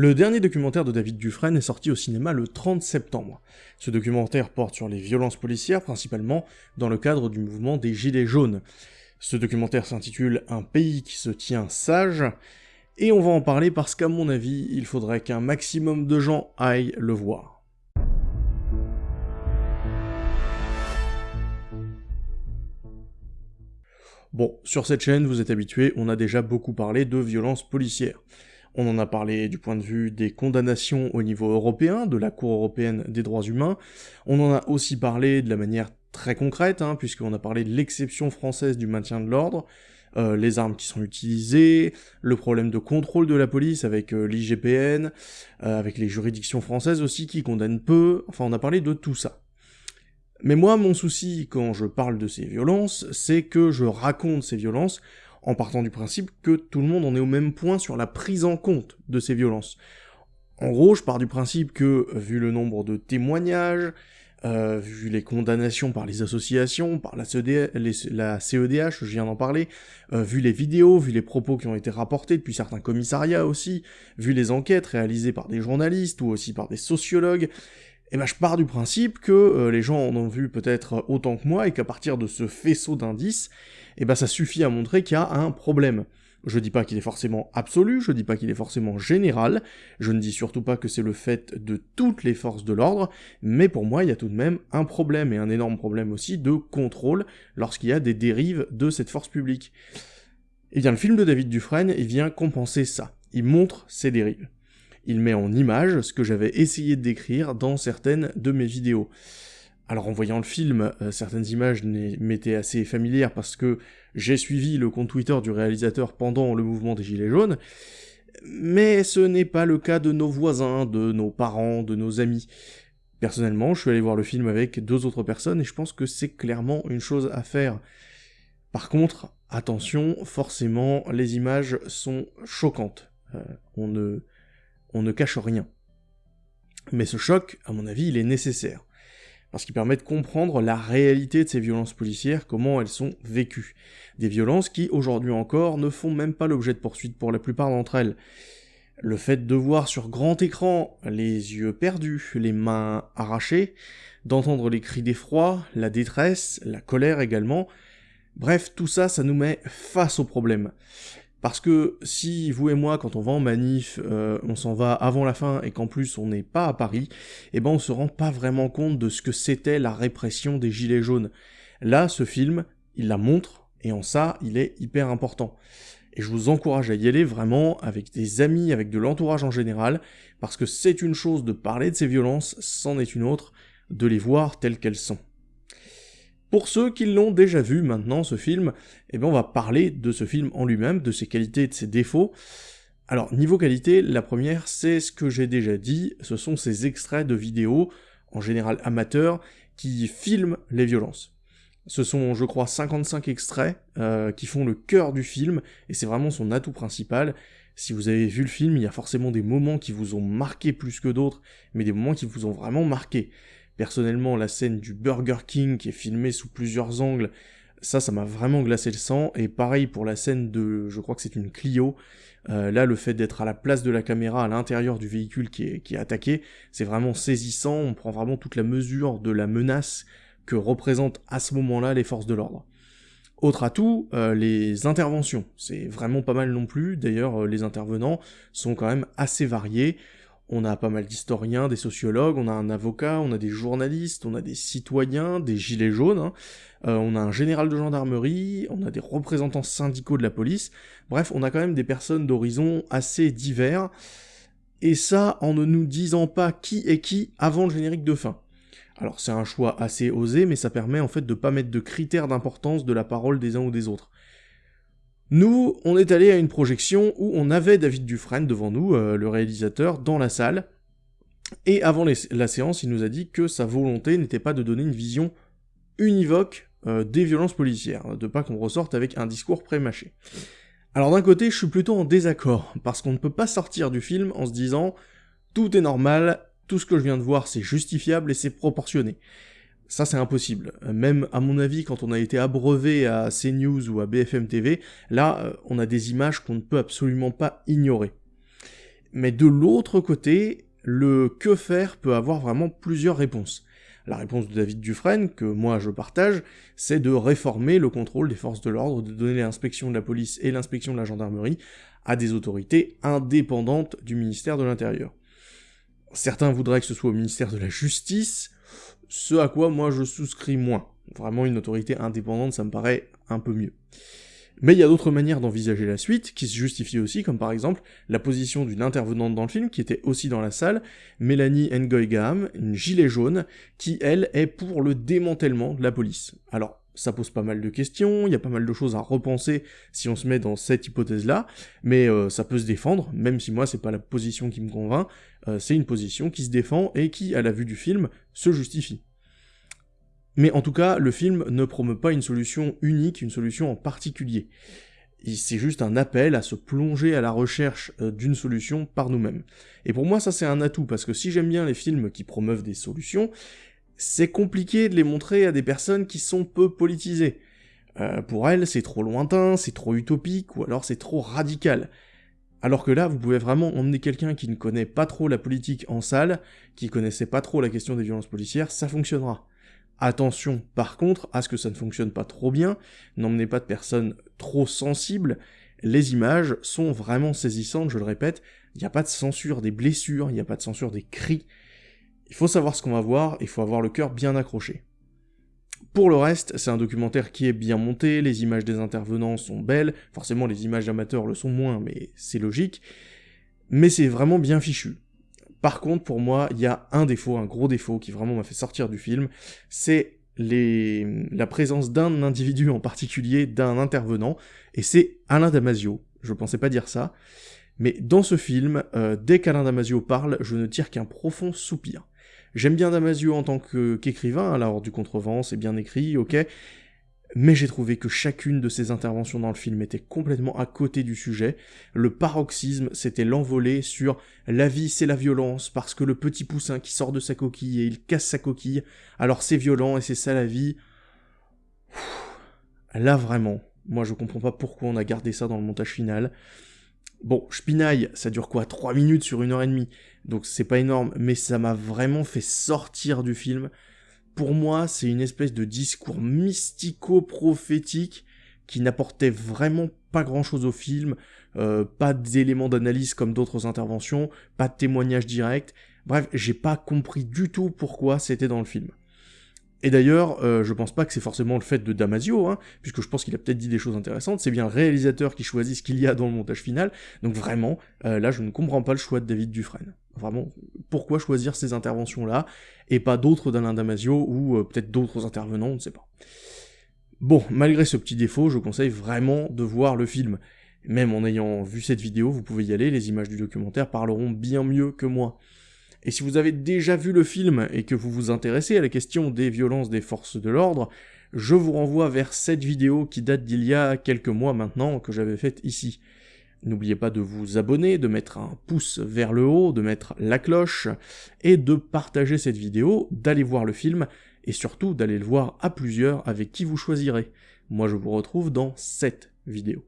Le dernier documentaire de David Dufresne est sorti au cinéma le 30 septembre. Ce documentaire porte sur les violences policières, principalement dans le cadre du mouvement des Gilets jaunes. Ce documentaire s'intitule Un pays qui se tient sage, et on va en parler parce qu'à mon avis, il faudrait qu'un maximum de gens aillent le voir. Bon, sur cette chaîne, vous êtes habitués, on a déjà beaucoup parlé de violences policières. On en a parlé du point de vue des condamnations au niveau européen, de la Cour européenne des droits humains. On en a aussi parlé de la manière très concrète, hein, puisqu'on a parlé de l'exception française du maintien de l'ordre, euh, les armes qui sont utilisées, le problème de contrôle de la police avec euh, l'IGPN, euh, avec les juridictions françaises aussi qui condamnent peu, enfin on a parlé de tout ça. Mais moi, mon souci quand je parle de ces violences, c'est que je raconte ces violences en partant du principe que tout le monde en est au même point sur la prise en compte de ces violences. En gros, je pars du principe que, vu le nombre de témoignages, euh, vu les condamnations par les associations, par la, CEDH, CEDH, je viens d'en parler, euh, vu les vidéos, vu les propos qui ont été rapportés depuis certains commissariats aussi, vu les enquêtes réalisées par des journalistes ou aussi par des sociologues, eh ben je pars du principe que euh, les gens en ont vu peut-être autant que moi et qu'à partir de ce faisceau d'indices, eh ben ça suffit à montrer qu'il y a un problème. Je dis pas qu'il est forcément absolu, je dis pas qu'il est forcément général, je ne dis surtout pas que c'est le fait de toutes les forces de l'ordre, mais pour moi il y a tout de même un problème, et un énorme problème aussi de contrôle lorsqu'il y a des dérives de cette force publique. Et eh bien le film de David Dufresne, il vient compenser ça, il montre ces dérives. Il met en image ce que j'avais essayé de décrire dans certaines de mes vidéos. Alors en voyant le film, euh, certaines images m'étaient assez familières parce que j'ai suivi le compte Twitter du réalisateur pendant le mouvement des Gilets jaunes, mais ce n'est pas le cas de nos voisins, de nos parents, de nos amis. Personnellement, je suis allé voir le film avec deux autres personnes et je pense que c'est clairement une chose à faire. Par contre, attention, forcément, les images sont choquantes. Euh, on, ne, on ne cache rien. Mais ce choc, à mon avis, il est nécessaire parce qu'il permet de comprendre la réalité de ces violences policières, comment elles sont vécues. Des violences qui, aujourd'hui encore, ne font même pas l'objet de poursuites pour la plupart d'entre elles. Le fait de voir sur grand écran les yeux perdus, les mains arrachées, d'entendre les cris d'effroi, la détresse, la colère également, bref, tout ça, ça nous met face au problème. Parce que si vous et moi, quand on va en manif, euh, on s'en va avant la fin et qu'en plus on n'est pas à Paris, eh ben on se rend pas vraiment compte de ce que c'était la répression des Gilets jaunes. Là, ce film, il la montre, et en ça, il est hyper important. Et je vous encourage à y aller vraiment avec des amis, avec de l'entourage en général, parce que c'est une chose de parler de ces violences, c'en est une autre de les voir telles qu'elles sont. Pour ceux qui l'ont déjà vu maintenant, ce film, eh bien on va parler de ce film en lui-même, de ses qualités et de ses défauts. Alors, niveau qualité, la première, c'est ce que j'ai déjà dit, ce sont ces extraits de vidéos, en général amateurs, qui filment les violences. Ce sont, je crois, 55 extraits euh, qui font le cœur du film, et c'est vraiment son atout principal. Si vous avez vu le film, il y a forcément des moments qui vous ont marqué plus que d'autres, mais des moments qui vous ont vraiment marqué. Personnellement, la scène du Burger King qui est filmée sous plusieurs angles, ça, ça m'a vraiment glacé le sang. Et pareil pour la scène de, je crois que c'est une Clio. Euh, là, le fait d'être à la place de la caméra, à l'intérieur du véhicule qui est, qui est attaqué, c'est vraiment saisissant. On prend vraiment toute la mesure de la menace que représentent à ce moment-là les forces de l'ordre. Autre atout, euh, les interventions. C'est vraiment pas mal non plus. D'ailleurs, euh, les intervenants sont quand même assez variés. On a pas mal d'historiens, des sociologues, on a un avocat, on a des journalistes, on a des citoyens, des gilets jaunes, hein. euh, on a un général de gendarmerie, on a des représentants syndicaux de la police, bref, on a quand même des personnes d'horizons assez divers, et ça en ne nous disant pas qui est qui avant le générique de fin. Alors c'est un choix assez osé, mais ça permet en fait de pas mettre de critères d'importance de la parole des uns ou des autres. Nous, on est allé à une projection où on avait David Dufresne devant nous, euh, le réalisateur, dans la salle, et avant la séance, il nous a dit que sa volonté n'était pas de donner une vision univoque euh, des violences policières, de pas qu'on ressorte avec un discours pré-mâché. Alors d'un côté, je suis plutôt en désaccord, parce qu'on ne peut pas sortir du film en se disant « tout est normal, tout ce que je viens de voir c'est justifiable et c'est proportionné ». Ça, c'est impossible. Même, à mon avis, quand on a été abreuvé à CNews ou à BFM TV, là, euh, on a des images qu'on ne peut absolument pas ignorer. Mais de l'autre côté, le que faire peut avoir vraiment plusieurs réponses. La réponse de David Dufresne, que moi je partage, c'est de réformer le contrôle des forces de l'ordre, de donner l'inspection de la police et l'inspection de la gendarmerie à des autorités indépendantes du ministère de l'Intérieur. Certains voudraient que ce soit au ministère de la Justice, ce à quoi moi je souscris moins. Vraiment une autorité indépendante, ça me paraît un peu mieux. Mais il y a d'autres manières d'envisager la suite, qui se justifient aussi, comme par exemple la position d'une intervenante dans le film, qui était aussi dans la salle, Mélanie Ngoigam, une gilet jaune, qui elle est pour le démantèlement de la police. Alors, ça pose pas mal de questions, il y a pas mal de choses à repenser si on se met dans cette hypothèse-là, mais euh, ça peut se défendre, même si moi c'est pas la position qui me convainc, euh, c'est une position qui se défend et qui, à la vue du film, se justifie. Mais en tout cas, le film ne promeut pas une solution unique, une solution en particulier. C'est juste un appel à se plonger à la recherche euh, d'une solution par nous-mêmes. Et pour moi, ça c'est un atout, parce que si j'aime bien les films qui promeuvent des solutions, c'est compliqué de les montrer à des personnes qui sont peu politisées. Euh, pour elles, c'est trop lointain, c'est trop utopique, ou alors c'est trop radical. Alors que là, vous pouvez vraiment emmener quelqu'un qui ne connaît pas trop la politique en salle, qui connaissait pas trop la question des violences policières, ça fonctionnera. Attention, par contre, à ce que ça ne fonctionne pas trop bien, n'emmenez pas de personnes trop sensibles, les images sont vraiment saisissantes, je le répète, il n'y a pas de censure des blessures, il n'y a pas de censure des cris, il faut savoir ce qu'on va voir, il faut avoir le cœur bien accroché. Pour le reste, c'est un documentaire qui est bien monté, les images des intervenants sont belles, forcément les images amateurs le sont moins, mais c'est logique, mais c'est vraiment bien fichu. Par contre, pour moi, il y a un défaut, un gros défaut qui vraiment m'a fait sortir du film, c'est la présence d'un individu en particulier, d'un intervenant, et c'est Alain Damasio. Je pensais pas dire ça, mais dans ce film, euh, dès qu'Alain Damasio parle, je ne tire qu'un profond soupir. J'aime bien Damasio en tant qu'écrivain, alors du contrevent, c'est bien écrit, ok, mais j'ai trouvé que chacune de ses interventions dans le film était complètement à côté du sujet. Le paroxysme, c'était l'envolée sur la vie c'est la violence, parce que le petit poussin qui sort de sa coquille et il casse sa coquille, alors c'est violent et c'est ça la vie. Là vraiment, moi je comprends pas pourquoi on a gardé ça dans le montage final. Bon, Spinaille, ça dure quoi 3 minutes sur une heure et demie, donc c'est pas énorme, mais ça m'a vraiment fait sortir du film pour moi, c'est une espèce de discours mystico-prophétique qui n'apportait vraiment pas grand-chose au film, euh, pas d'éléments d'analyse comme d'autres interventions, pas de témoignages directs. Bref, j'ai pas compris du tout pourquoi c'était dans le film. Et d'ailleurs, euh, je pense pas que c'est forcément le fait de Damasio, hein, puisque je pense qu'il a peut-être dit des choses intéressantes, c'est bien le réalisateur qui choisit ce qu'il y a dans le montage final, donc vraiment, euh, là je ne comprends pas le choix de David Dufresne. Vraiment, pourquoi choisir ces interventions-là, et pas d'autres d'Alain Damasio, ou euh, peut-être d'autres intervenants, on ne sait pas. Bon, malgré ce petit défaut, je conseille vraiment de voir le film. Même en ayant vu cette vidéo, vous pouvez y aller, les images du documentaire parleront bien mieux que moi. Et si vous avez déjà vu le film et que vous vous intéressez à la question des violences des forces de l'ordre, je vous renvoie vers cette vidéo qui date d'il y a quelques mois maintenant que j'avais faite ici. N'oubliez pas de vous abonner, de mettre un pouce vers le haut, de mettre la cloche, et de partager cette vidéo, d'aller voir le film, et surtout d'aller le voir à plusieurs avec qui vous choisirez. Moi je vous retrouve dans cette vidéo.